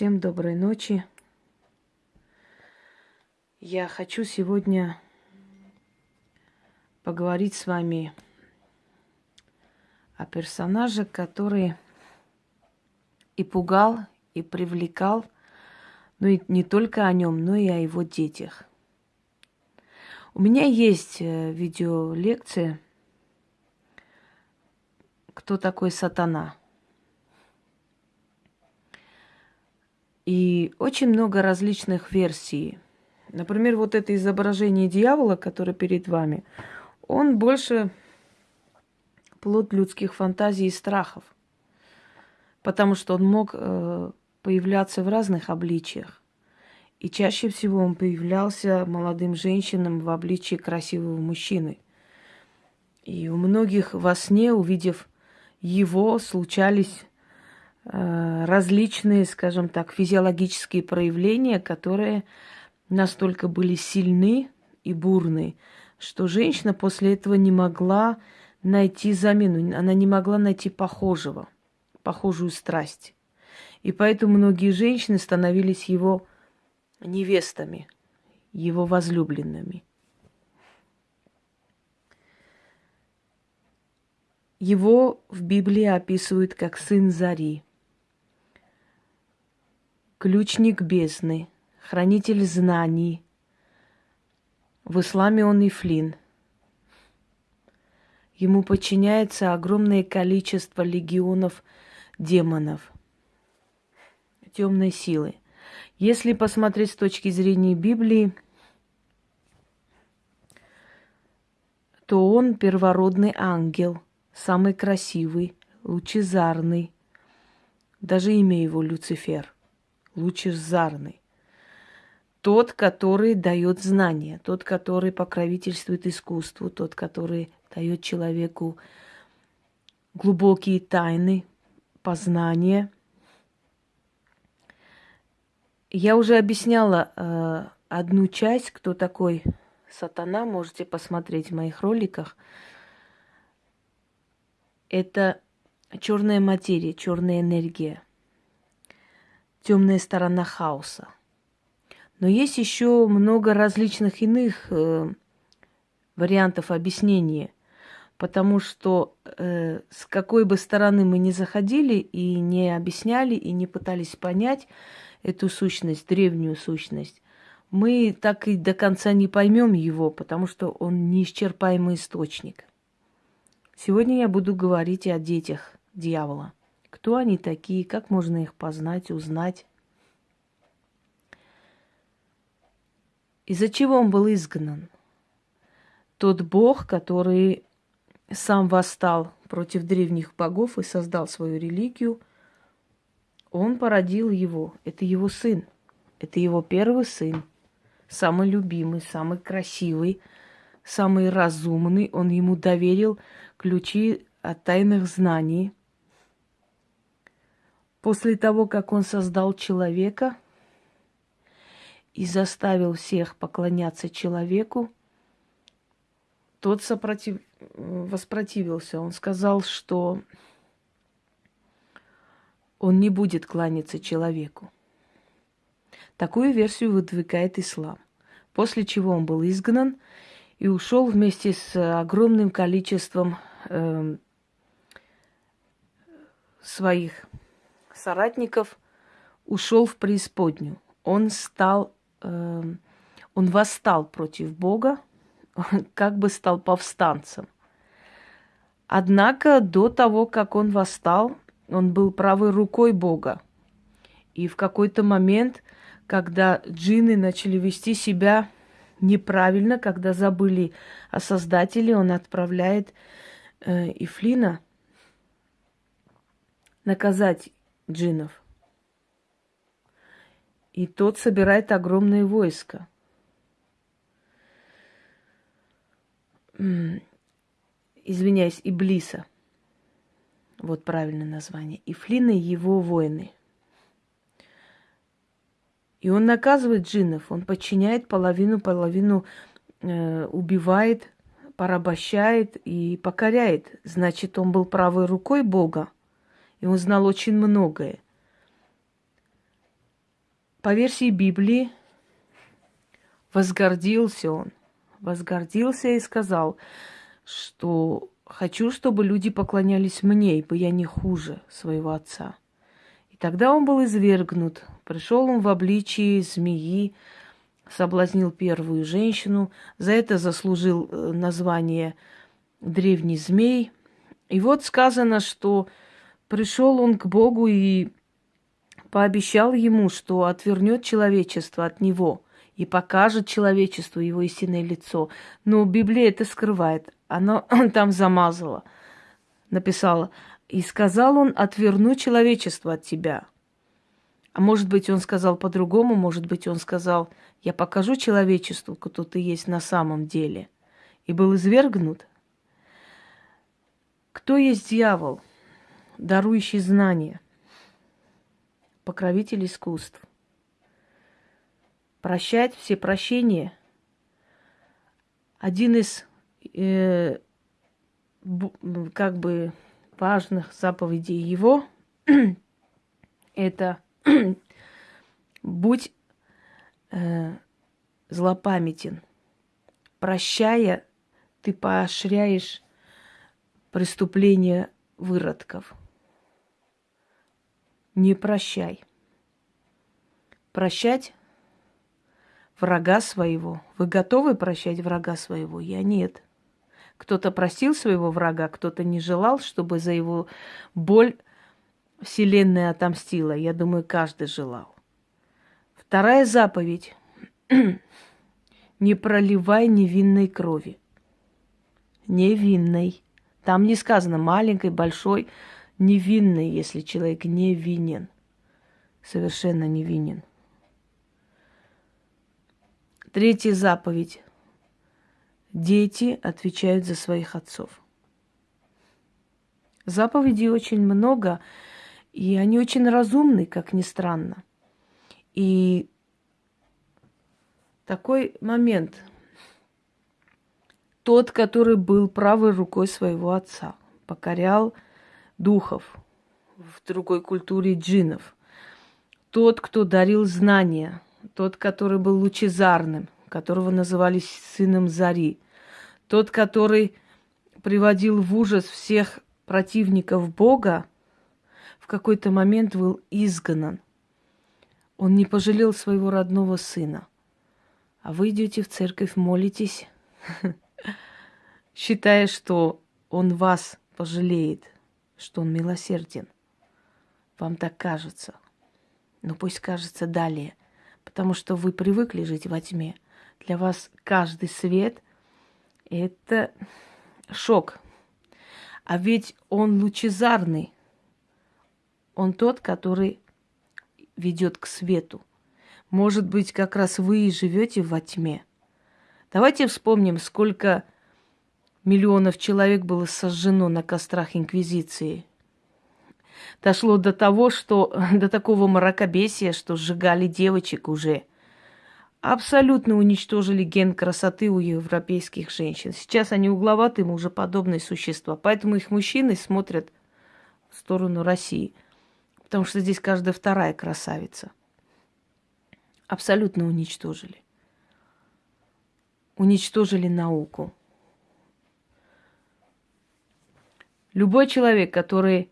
Всем доброй ночи. Я хочу сегодня поговорить с вами о персонаже, который и пугал, и привлекал, ну и не только о нем, но и о его детях. У меня есть э, видеолекция «Кто такой сатана?» – И очень много различных версий. Например, вот это изображение дьявола, которое перед вами, он больше плод людских фантазий и страхов. Потому что он мог э, появляться в разных обличиях. И чаще всего он появлялся молодым женщинам в обличии красивого мужчины. И у многих во сне, увидев его, случались различные, скажем так, физиологические проявления, которые настолько были сильны и бурны, что женщина после этого не могла найти замену, она не могла найти похожего, похожую страсть. И поэтому многие женщины становились его невестами, его возлюбленными. Его в Библии описывают как сын Зари – ключник бездны, хранитель знаний. В исламе он Ифлин. Ему подчиняется огромное количество легионов демонов, темной силы. Если посмотреть с точки зрения Библии, то он первородный ангел, самый красивый, лучезарный. Даже имя его Люцифер – лучезарный. Тот, который дает знания, тот, который покровительствует искусству, тот, который дает человеку глубокие тайны, познания. Я уже объясняла э, одну часть, кто такой сатана, можете посмотреть в моих роликах. Это черная материя, черная энергия – темная сторона хаоса. Но есть еще много различных иных э, вариантов объяснения, потому что э, с какой бы стороны мы ни заходили и не объясняли, и не пытались понять эту сущность, древнюю сущность, мы так и до конца не поймем его, потому что он неисчерпаемый источник. Сегодня я буду говорить и о детях дьявола – кто они такие, как можно их познать, узнать. Из-за чего он был изгнан? Тот бог, который сам восстал против древних богов и создал свою религию, он породил его. Это его сын. Это его первый сын. Самый любимый, самый красивый, самый разумный. Он ему доверил ключи от тайных знаний – После того, как он создал человека и заставил всех поклоняться человеку, тот сопротив... воспротивился. Он сказал, что он не будет кланяться человеку. Такую версию выдвигает ислам. После чего он был изгнан и ушел вместе с огромным количеством э, своих соратников ушел в преисподнюю. Он стал, э, он восстал против Бога, как бы стал повстанцем. Однако до того, как он восстал, он был правой рукой Бога. И в какой-то момент, когда джинны начали вести себя неправильно, когда забыли о Создателе, он отправляет э, Ифлина наказать джинов. И тот собирает огромное войско. Извиняюсь, Иблиса. Вот правильное название. И Флины его воины. И он наказывает джинов, он подчиняет половину, половину э, убивает, порабощает и покоряет. Значит, он был правой рукой Бога и он знал очень многое. по версии Библии, возгордился он. Возгордился и сказал, что хочу, чтобы люди поклонялись мне, ибо я не хуже своего отца. И тогда он был извергнут. Пришел он в обличии змеи, соблазнил первую женщину. За это заслужил э, название древний змей. И вот сказано, что пришел он к Богу и пообещал ему, что отвернет человечество от него и покажет человечеству его истинное лицо. Но Библия это скрывает. Она там замазала, написала. И сказал он, отверну человечество от тебя. А может быть, он сказал по-другому, может быть, он сказал, я покажу человечеству, кто ты есть на самом деле. И был извергнут. Кто есть дьявол, дарующий знания, покровитель искусств? Прощать все прощения – один из э, как бы важных заповедей его – это будь э, злопамятен. Прощая, ты поощряешь преступления выродков. Не прощай. Прощать врага своего. Вы готовы прощать врага своего? Я нет. Кто-то просил своего врага, кто-то не желал, чтобы за его боль Вселенная отомстила. Я думаю, каждый желал. Вторая заповедь. не проливай невинной крови. Невинной. Там не сказано маленькой, большой, невинной, если человек невинен. Совершенно невинен. Третья заповедь. Дети отвечают за своих отцов. Заповедей очень много, и они очень разумны, как ни странно. И такой момент. Тот, который был правой рукой своего отца, покорял духов в другой культуре джинов. Тот, кто дарил знания, тот, который был лучезарным, которого называли сыном Зари, тот, который приводил в ужас всех противников Бога, в какой-то момент был изгнан – он не пожалел своего родного сына. А вы идете в церковь, молитесь, считая, что он вас пожалеет, что он милосерден. Вам так кажется. Но пусть кажется далее, потому что вы привыкли жить во тьме. Для вас каждый свет – это шок. А ведь он лучезарный. Он тот, который ведет к свету. Может быть, как раз вы и живете во тьме. Давайте вспомним, сколько миллионов человек было сожжено на кострах Инквизиции. Дошло до того, что до такого мракобесия, что сжигали девочек уже. Абсолютно уничтожили ген красоты у европейских женщин. Сейчас они угловатые, уже подобные существа. Поэтому их мужчины смотрят в сторону России – потому что здесь каждая вторая красавица. Абсолютно уничтожили. Уничтожили науку. Любой человек, который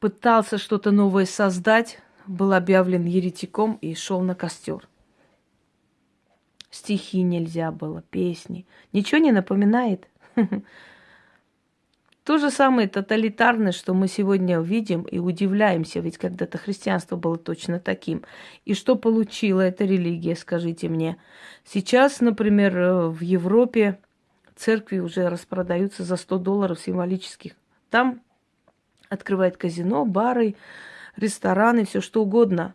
пытался что-то новое создать, был объявлен еретиком и шел на костер. Стихи нельзя было, песни. Ничего не напоминает. То же самое тоталитарное, что мы сегодня видим и удивляемся, ведь когда-то христианство было точно таким. И что получила эта религия, скажите мне? Сейчас, например, э, в Европе церкви уже распродаются за 100 долларов символических. Там открывают казино, бары, рестораны, все что угодно.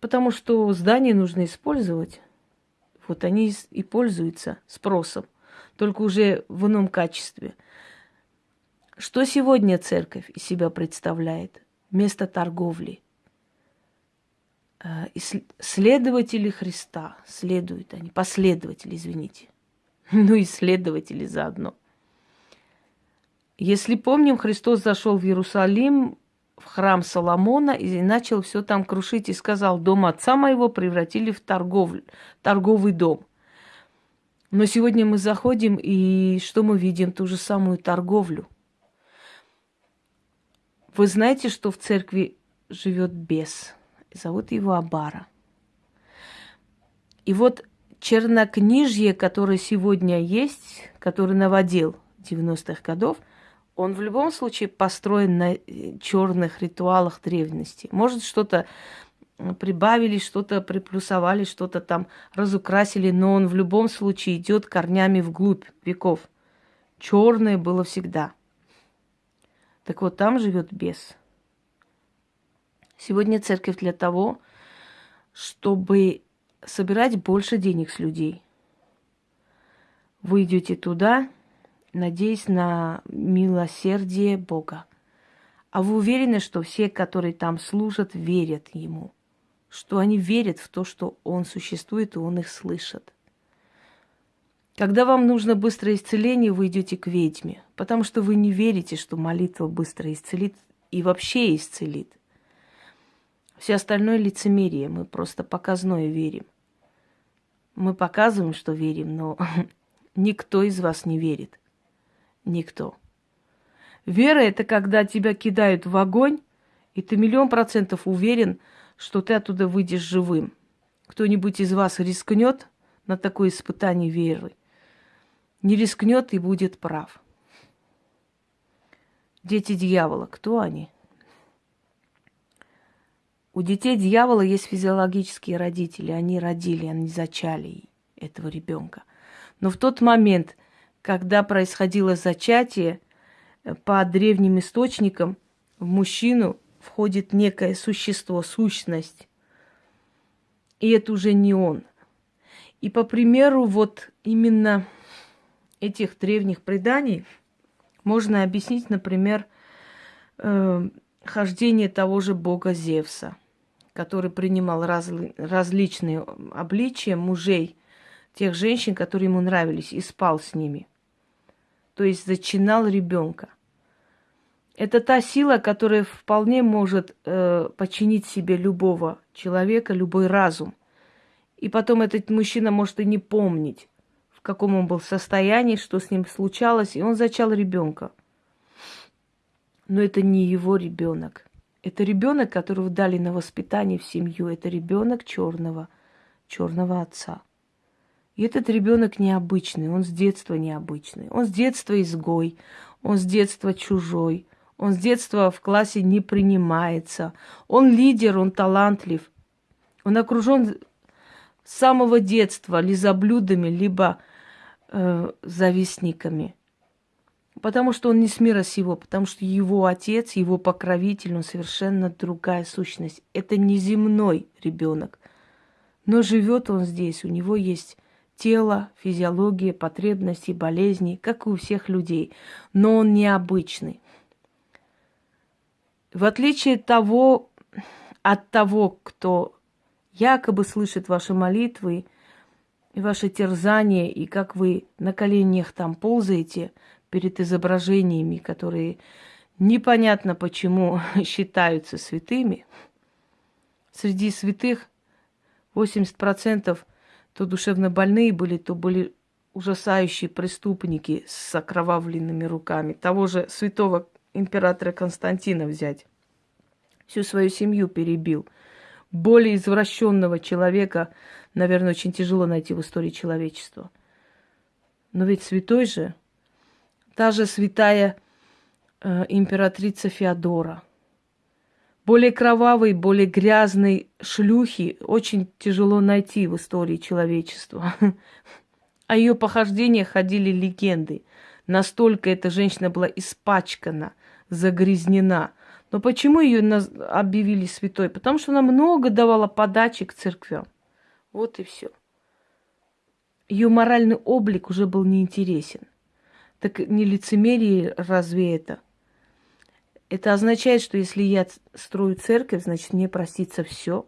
Потому что здания нужно использовать. Вот они и пользуются спросом, только уже в ином качестве – что сегодня церковь из себя представляет? Место торговли. Э, следователи Христа следуют они, последователи, извините. Ну и следователи заодно. Если помним, Христос зашел в Иерусалим в храм Соломона и начал все там крушить и сказал, дом отца моего превратили в торговлю, торговый дом. Но сегодня мы заходим, и что мы видим? Ту же самую торговлю. Вы знаете, что в церкви живет бес? Зовут его Абара. И вот чернокнижье, которое сегодня есть, который наводил 90-х годов, он в любом случае построен на э, черных ритуалах древности. Может, что-то прибавили, что-то приплюсовали, что-то там разукрасили, но он в любом случае идет корнями вглубь веков. Черное было всегда. Так вот, там живет бес. Сегодня церковь для того, чтобы собирать больше денег с людей. Вы идете туда, надеясь на милосердие Бога. А вы уверены, что все, которые там служат, верят Ему? Что они верят в то, что Он существует, и Он их слышит? Когда вам нужно быстрое исцеление, вы идете к ведьме, потому что вы не верите, что молитва быстро исцелит и вообще исцелит. Все остальное лицемерие, мы просто показное верим. Мы показываем, что верим, но никто из вас не верит. Никто. Вера – это когда тебя кидают в огонь, и ты миллион процентов уверен, что ты оттуда выйдешь живым. Кто-нибудь из вас рискнет на такое испытание веры? Не рискнет и будет прав. Дети дьявола, кто они? У детей дьявола есть физиологические родители. Они родили, они зачали этого ребенка. Но в тот момент, когда происходило зачатие, э, по древним источникам в мужчину входит некое существо, сущность. И это уже не он. И по примеру вот именно этих древних преданий можно объяснить, например, э, хождение того же бога Зевса, который принимал раз, различные обличия мужей тех женщин, которые ему нравились, и спал с ними. То есть зачинал ребенка. Это та сила, которая вполне может э, починить себе любого человека, любой разум. И потом этот мужчина может и не помнить, в каком он был состоянии, что с ним случалось, и он зачал ребенка но это не его ребенок. Это ребенок, которого дали на воспитание в семью. Это ребенок черного, черного отца. И этот ребенок необычный, он с детства необычный. Он с детства изгой, он с детства чужой, он с детства в классе не принимается. Он лидер, он талантлив. Он окружен с самого детства лизоблюдами, либо э, завистниками. Потому что он не с мира сего, потому что его отец, его покровитель, он совершенно другая сущность. Это не земной ребенок. Но живет он здесь, у него есть тело, физиология, потребности, болезни, как и у всех людей. Но он необычный. В отличие от того, от того, кто якобы слышит ваши молитвы и ваши терзания, и как вы на коленях там ползаете – перед изображениями, которые непонятно почему считаются святыми. Среди святых 80% то душевно больные были, то были ужасающие преступники с окровавленными руками. Того же святого императора Константина взять. Всю свою семью перебил. Более извращенного человека, наверное, очень тяжело найти в истории человечества. Но ведь святой же – та же святая э, императрица Феодора. Более кровавой, более грязной шлюхи очень тяжело найти в истории человечества. О ее похождениях ходили легенды. Настолько эта женщина была испачкана, загрязнена. Но почему ее объявили святой? Потому что она много давала подачи к церквям. Вот и все. Ее моральный облик уже был неинтересен. Так не лицемерие разве это? Это означает, что если я строю церковь, значит, мне простится все.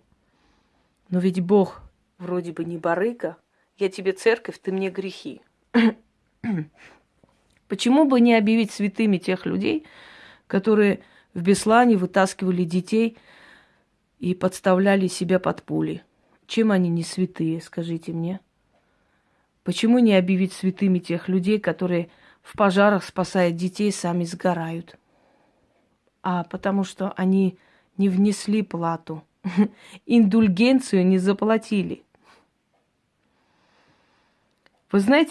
Но ведь Бог вроде бы не барыга. Я тебе церковь, ты мне грехи. Почему бы не объявить святыми тех людей, которые в Беслане вытаскивали детей и подставляли себя под пули? Чем они не святые, скажите мне? Почему не объявить святыми тех людей, которые в пожарах, спасая детей, сами сгорают? а потому что они не внесли плату, индульгенцию не заплатили. Вы знаете,